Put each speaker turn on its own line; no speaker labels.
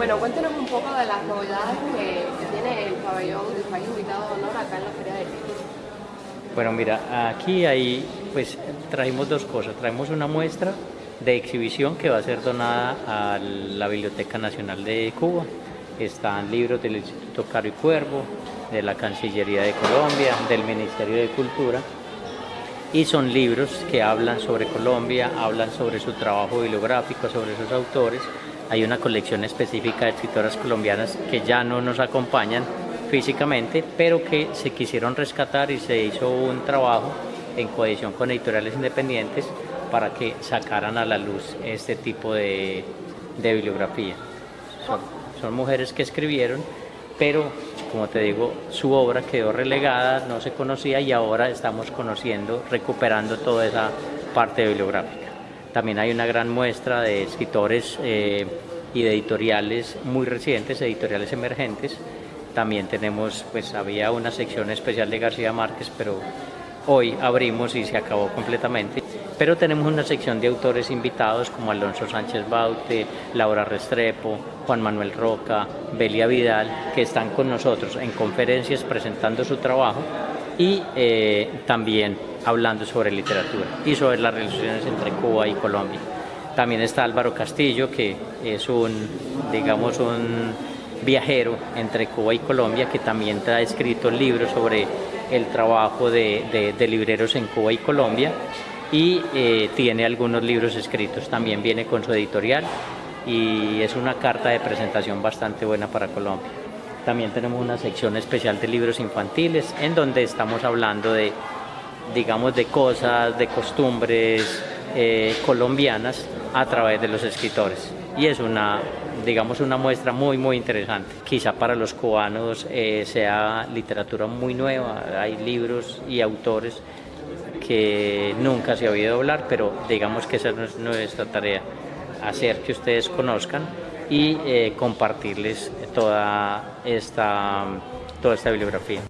Bueno, cuéntenos un poco de las novedades que, tiene el pabellón del país invitado de honor acá en la Feria del Libro.
Bueno, mira, aquí hay, pues trajimos dos cosas. Traemos una muestra de exhibición que va a ser donada a la Biblioteca Nacional de Cuba. Están libros del Instituto Caro y Cuervo, de la Cancillería de Colombia, del Ministerio de Cultura y son libros que hablan sobre Colombia, hablan sobre su trabajo bibliográfico, sobre sus autores. Hay una colección específica de escritoras colombianas que ya no nos acompañan físicamente, pero que se quisieron rescatar y se hizo un trabajo en cohesión con editoriales independientes para que sacaran a la luz este tipo de, bibliografía. son mujeres que escribieron, pero como te digo, su obra quedó relegada, no se conocía y ahora estamos conociendo, recuperando toda esa parte bibliográfica. También hay una gran muestra de escritores eh, y de editoriales muy recientes, editoriales emergentes. También tenemos, pues había una sección especial de García Márquez, pero hoy abrimos y se acabó completamente. Pero tenemos una sección de autores invitados como Alonso Sánchez Baute, Laura Restrepo, Juan Manuel Roca, Belia Vidal, que están con nosotros en conferencias presentando su trabajo y eh, también hablando sobre literatura y sobre las relaciones entre Cuba y Colombia. También está Álvaro Castillo, que es un, digamos, un viajero entre Cuba y Colombia, que también ha escrito libros sobre el trabajo de, libreros en Cuba y Colombia y eh, tiene algunos libros escritos, también viene con su editorial y es una carta de presentación bastante buena para Colombia. También tenemos una sección especial de libros infantiles en donde estamos hablando de, digamos, de cosas, de costumbres eh, colombianas a través de los escritores y es una digamos una muestra muy muy interesante. Quizá para los cubanos eh, sea literatura muy nueva, hay libros y autores que nunca se ha oído hablar, pero digamos que esa no es nuestra tarea, hacer que ustedes conozcan y eh, compartirles toda esta, toda esta bibliografía.